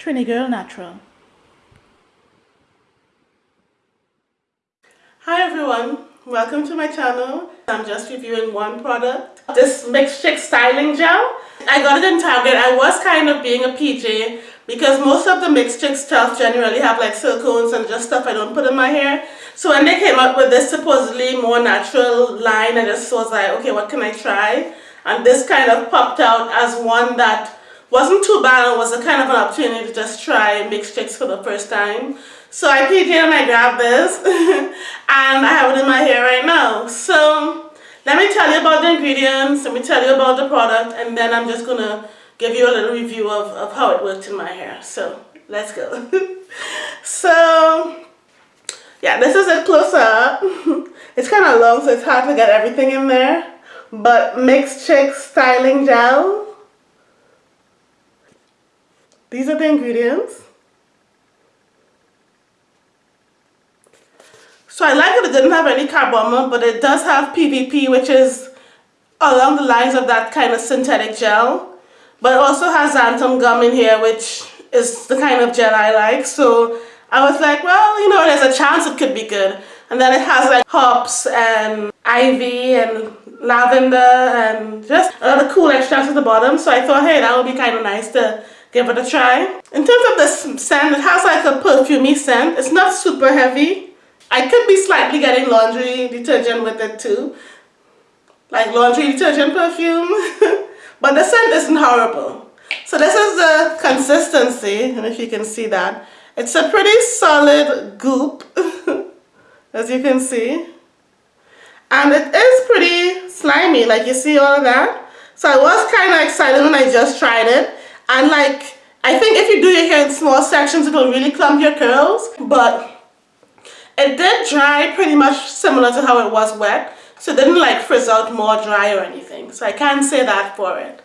Trini Girl Natural. Hi everyone, welcome to my channel. I'm just reviewing one product. Mixed Chick Styling Gel. I got it in Target. I was kind of being a PJ because most of the Chick stuff generally have like silicones and just stuff I don't put in my hair. So when they came up with this supposedly more natural line, I just was like, okay, what can I try? And this kind of popped out as one that wasn't too bad. It was a kind of an opportunity to just try Mixed Chicks for the first time. So I PJ and I grabbed this and I have it in my hair right now. So let me tell you about the ingredients, let me tell you about the product and then I'm just to give you a little review of, of how it worked in my hair. So let's go. so yeah, this is a close up. it's kind of long so it's hard to get everything in there. But Mixed Chick Styling Gel. These are the ingredients. So I like that it didn't have any carbomer, but it does have PVP, which is along the lines of that kind of synthetic gel. But it also has xanthan gum in here, which is the kind of gel I like. So I was like, well, you know, there's a chance it could be good. And then it has like hops and ivy and lavender and just a lot of cool extracts at the bottom. So I thought, hey, that would be kind of nice to give it a try. In terms of the scent, it has like a perfumey scent. It's not super heavy. I could be slightly getting laundry detergent with it too. Like laundry detergent perfume. but the scent isn't horrible. So this is the consistency, and if you can see that. It's a pretty solid goop, as you can see. And it is pretty slimy, like you see all that. So I was kind of excited when I just tried it. And like, I think if you do your hair in small sections, it'll really clump your curls. But it did dry pretty much similar to how it was wet. So it didn't like frizz out more dry or anything. So I can't say that for it.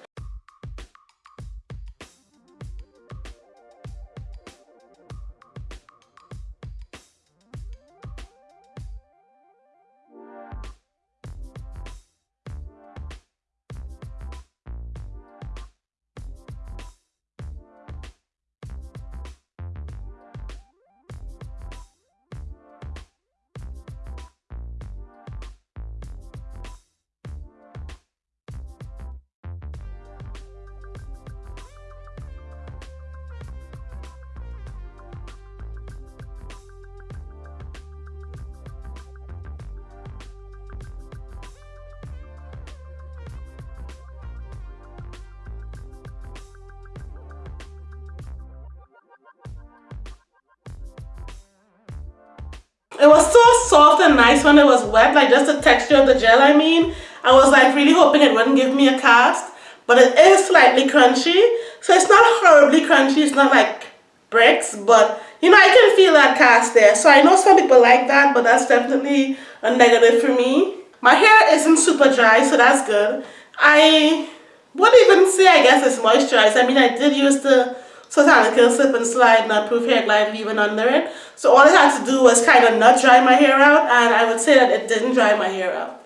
It was so soft and nice when it was wet, like just the texture of the gel I mean. I was like really hoping it wouldn't give me a cast, but it is slightly crunchy. So it's not horribly crunchy, it's not like bricks, but you know, I can feel that cast there. So I know some people like that, but that's definitely a negative for me. My hair isn't super dry, so that's good. I wouldn't even say, I guess it's moisturized. I mean, I did use the Sotanica Slip and Slide Not Proof Hair Glide leave-in under it. So all I had to do was kind of not dry my hair out and I would say that it didn't dry my hair out.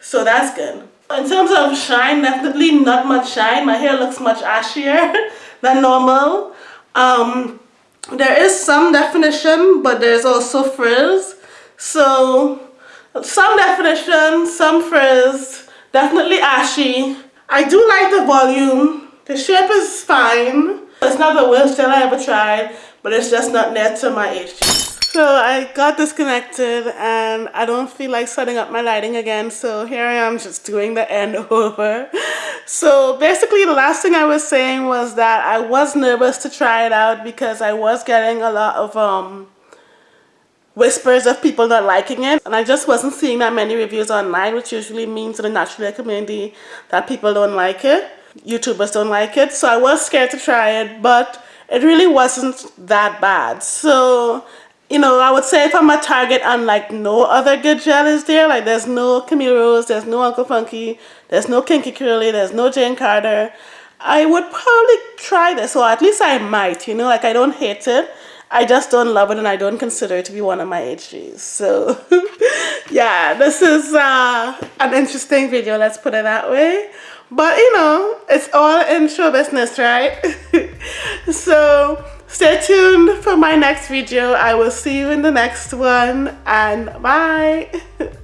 So that's good. In terms of shine, definitely not much shine. My hair looks much ashier than normal. Um, there is some definition, but there's also frizz. So some definition, some frizz, definitely ashy. I do like the volume. The shape is fine. It's not the worst gel I ever tried, but it's just not near to my HG. So I got disconnected and I don't feel like setting up my lighting again. So here I am just doing the end over. So basically the last thing I was saying was that I was nervous to try it out because I was getting a lot of um, whispers of people not liking it and I just wasn't seeing that many reviews online which usually means in the natural community that people don't like it. YouTubers don't like it. So I was scared to try it, but it really wasn't that bad. So, you know, I would say if I'm a target and like no other good gel is there, like there's no Camille Rose, there's no Uncle Funky, there's no Kinky Curly, there's no Jane Carter, I would probably try this, or at least I might, you know, like I don't hate it. I just don't love it and I don't consider it to be one of my HGs. So yeah, this is uh, an interesting video, let's put it that way. But you know, it's all in show business, right? so stay tuned for my next video. I will see you in the next one and bye.